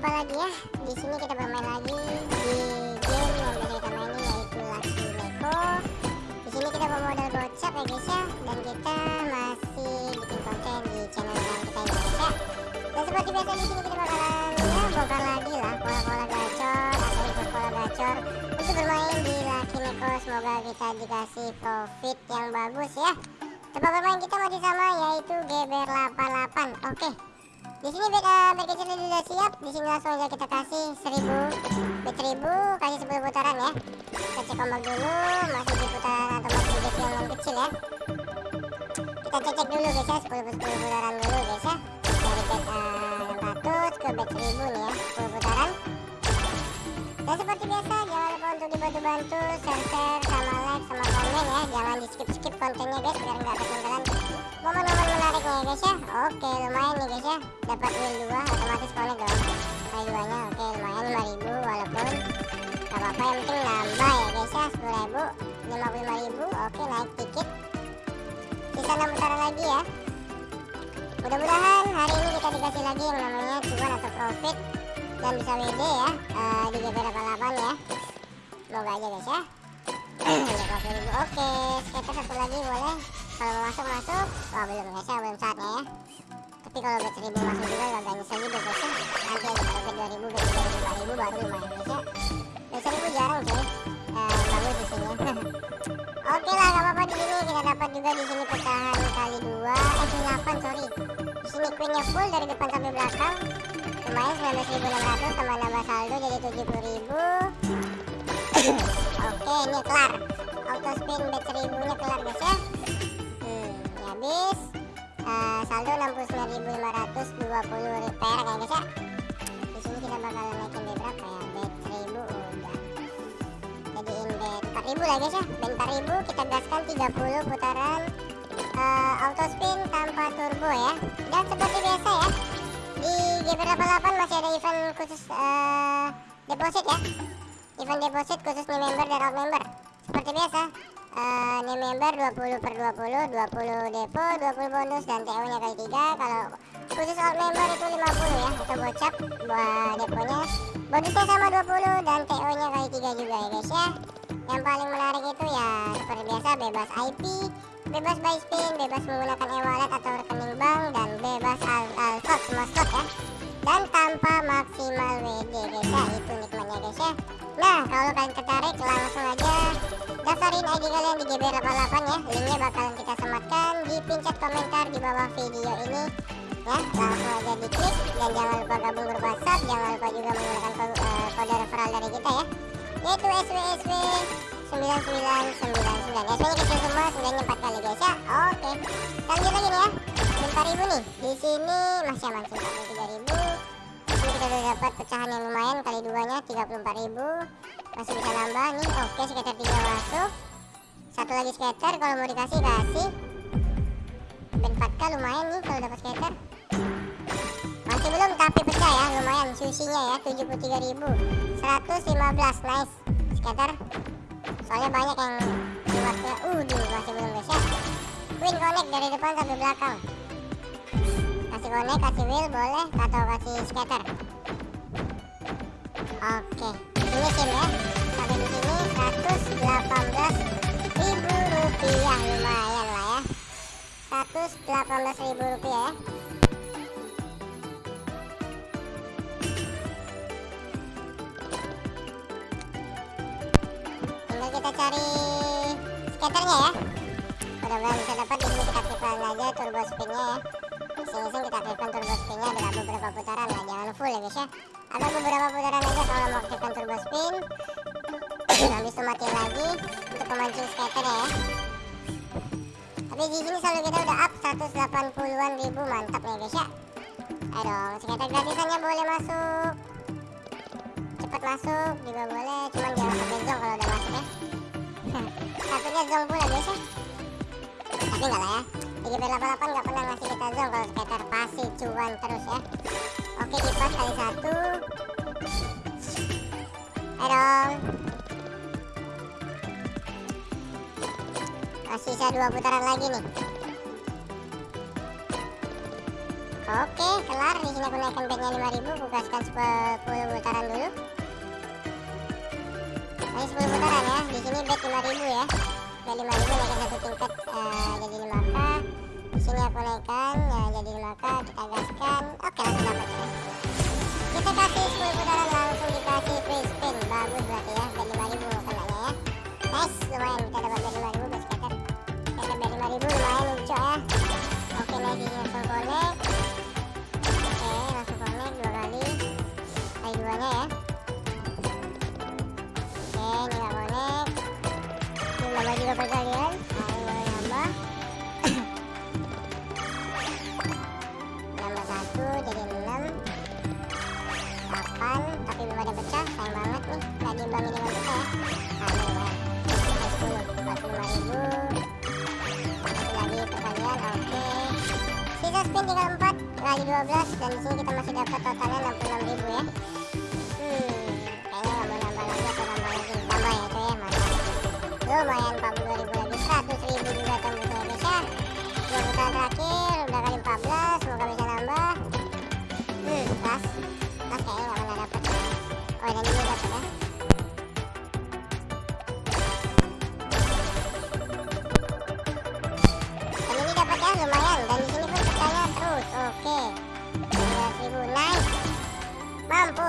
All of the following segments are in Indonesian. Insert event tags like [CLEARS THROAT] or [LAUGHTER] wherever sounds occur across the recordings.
jumpa lagi ya. Di sini kita bermain lagi di game yang biasa kita mainin yaitu Lucky Neko. Di sini kita bermodal gocap ya guys ya, dan kita masih bikin konten di channel yang kita ini guys ya. Dan seperti biasa di sini kita bakalan ya bongkar lagi lah pola-pola gacor atau ikut pola gacor untuk bermain di Lucky Neko. Semoga kita dikasih profit yang bagus ya. Tempat bermain kita masih sama yaitu GBR88. Oke. Di sini uh, bed kecil sudah siap. Di sini langsung aja kita kasih 1000 bed 1000 kasih 10 putaran ya. Kita cek ombak dulu, masih di putaran atau masih di yang kecil ya. Kita cek cek dulu guys ya, 10 10 putaran dulu guys ya. Dari bed uh, 600 ke bed 1000 nih ya, 10 putaran. Dan seperti biasa jangan lupa untuk dibantu-bantu share, share sama like sama komen ya. Jangan di skip skip kontennya guys biar nggak ketinggalan momen-momen menariknya ya guys ya. Oke lumayan nih guys ya. Dapat wheel 2 otomatis connect dong. Kali duanya oke lumayan 5000 walaupun gak apa-apa yang penting nambah ya guys ya 10000 55000 oke naik dikit. Sisa 6 putaran lagi ya. Mudah-mudahan hari ini kita dikasih lagi yang namanya cuan atau profit dan bisa WD ya. Uh, di GP 88 ya. Semoga aja guys ya. [CLEARS THROAT] Oke skater satu lagi boleh. Kalau mau masuk masuk. Wah belum guys ya. Belum saatnya ya. Tapi kalau bet 1000 masuk juga gak nyesel juga guys ya. Nanti aja kalau bet 2000 bet 3000 5000 baru lumayan guys ya. Bet 1000 jarang cuy uh, bagus di sini. [LAUGHS] Oke lah gak apa-apa di sini. Kita dapat juga di sini pecahan kali dua. Eh 8 sorry. Di sini queennya full dari depan sampai belakang lumayan 19.600 tambah nambah saldo jadi 70.000 [LAUGHS] oke ini kelar. Auto spin bet 1000 nya kelar guys ya. Hmm, ini habis. Uh, saldo 69.520 perak ya guys ya. Di sini kita bakal naikin bet berapa ya? Bet 1000 udah. Jadiin bet 4000 lah guys ya. Bet 4000 kita gaskan 30 putaran uh, auto spin tanpa turbo ya. Dan seperti biasa ya di GP88 masih ada event khusus uh, deposit ya. Event deposit khusus new member dan out member. Seperti biasa uh, new member 20 per 20 20 depo 20 bonus dan TO nya kali 3 kalau khusus out member itu 50 ya atau gocap buat deponya. Bonusnya sama 20 dan TO nya kali 3 juga ya guys ya yang paling menarik itu ya seperti biasa bebas IP bebas buy spin bebas menggunakan e-wallet atau rekening bank dan bebas al, al slot semua slot ya. Dan tanpa maksimal WD guys ya itu nikmatnya guys ya. Nah kalau kalian tertarik langsung aja daftarin ID kalian di GB88 ya. Linknya bakalan kita sematkan di pincet komentar di bawah video ini ya. Langsung aja diklik dan jangan lupa gabung grup WhatsApp jangan lupa juga menggunakan kode, kode referral dari kita ya yaitu SWSW 9999 SW nya kecil semua sudahnya 4 kali guys ya. Oke. Lanjut lagi nih ya. Bentar ribu nih. Di sini masih aman sih. 3000 ini kita udah dapat pecahan yang lumayan kali duanya 34.000 masih bisa nambah nih. Oke skater 3 masuk. Satu lagi skater kalau mau dikasih kasih. Ben 4k lumayan nih kalau dapat skater susinya ya 73.000 115 nice. Skater soalnya banyak yang keluarnya uh masih belum guys ya. Win connect dari depan sampai belakang. Kasih connect kasih wheel boleh. Atau kasih scatter. Oke. Ini sim ya. Sampai di sini 118 ribu rupiah. Lumayan lah ya. 118 ribu rupiah ya kita cari skaternya ya. Mudah-mudahan bisa dapat. Di sini kita aktifkan aja turbo spinnya ya. Iseng-iseng kita aktifkan turbo spinnya ada beberapa putaran lah. Jangan full ya guys ya. Ada beberapa putaran aja kalau mau aktifkan turbo spin habis itu mati lagi untuk memancing skater ya. Tapi di sini selalu kita udah up 180-an ribu. Mantap ya guys ya. Ayo dong skater gratisannya boleh masuk. Cepat masuk juga boleh. Cuman jangan sampai zong kalau udah masuk ya enggak lah ya di GP88 nggak pernah ngasih kita zong kalau skater pasti cuan terus ya oke kipas kali satu dong masih sisa dua putaran lagi nih Oke, kelar. Di sini aku naikkan bednya 5000, aku gaskan 10 putaran dulu. Masih 10 putaran ya. Di sini bed 5000 ya. Bed 5000 naikkan satu tingkat uh, jadi 5k. Di sini aku naikkan ya jadi 5k, kita gaskan. Oke, langsung dapat. Kita kasih 10 putaran langsung tinggal empat kali dua belas dan di sini kita masih dapat totalnya enam puluh enam ribu ya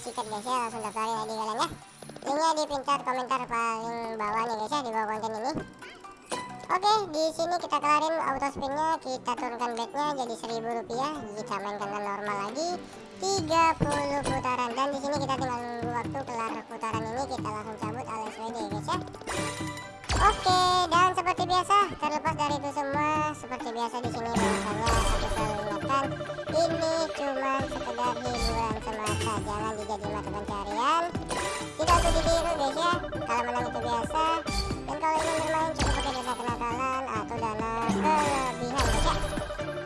sikat guys ya langsung daftarin lagi kalian ya. Linknya di pintar komentar paling bawah nih guys ya di bawah konten ini. Oke, di sini kita kelarin auto spinnya, kita turunkan bednya jadi 1000 rupiah, kita mainkan normal lagi 30 putaran. Dan di sini kita tinggal nunggu waktu kelar putaran ini kita langsung cabut alias WD guys ya. Oke, dan seperti biasa, terlepas dari itu semua, seperti biasa di sini biasanya aku selalu ingatkan, ini cuma sekedar hiburan semata, jangan dijadi mata pencarian. Tidak untuk ditiru guys ya, kalau menang itu biasa, dan kalau ingin bermain cukup pakai dana kenakalan atau dana kelebihan guys ya.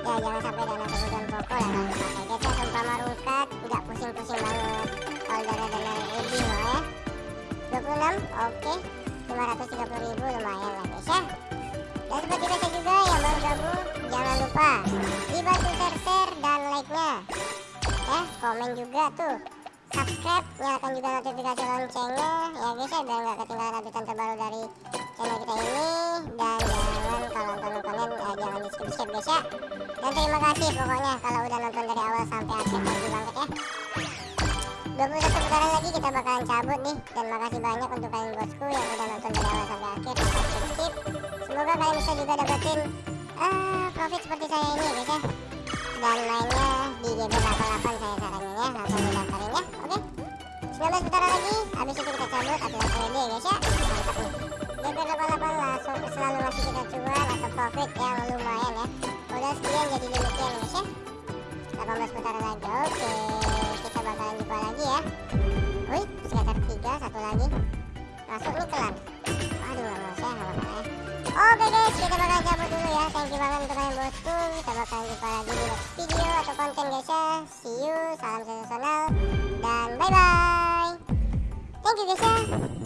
Ya jangan sampai dana kebutuhan pokok lah kalau dipakai guys ya, seumpama rulkat, nggak pusing-pusing banget kalau dana-dana lebih loh ya. 26, oke. Okay. 530.000 lumayan guys ya. Dan seperti kita juga yang baru gabung jangan lupa dibantu share share dan like nya ya komen juga tuh. Subscribe nyalakan juga notifikasi loncengnya ya guys ya biar nggak ketinggalan update terbaru dari channel kita ini. Dan jangan kalau nonton konten ya eh, jangan di skip skip guys ya. Dan terima kasih pokoknya kalau udah nonton dari awal sampai akhir terima kasih banget ya. 21 putaran lagi kita bakalan cabut nih. Dan makasih banyak untuk kalian bosku yang udah nonton dari awal sampai akhir semoga kalian bisa juga dapetin uh, profit seperti saya ini guys ya. Dan mainnya di GB88 saya saranin ya langsung didaftarin ya oke? Okay? 19 putaran lagi habis itu kita cabut atlas ready guys ya. Mantap nih. GB88 langsung selalu ngasih kita cuan atau profit yang lumayan ya. Udah sekian jadi demikian guys ya. 18 putaran lagi oke. okay. Bakalan jumpa lagi ya wih sekitar 3 satu lagi masuk nih kelar aduh gak mau saya apa-apa ya Oke guys, kita bakal cabut dulu ya. Thank you banget untuk kalian bosku. Kita bakal jumpa lagi di next video atau konten guys ya. See you, salam sensasional, dan bye bye. Thank you guys ya.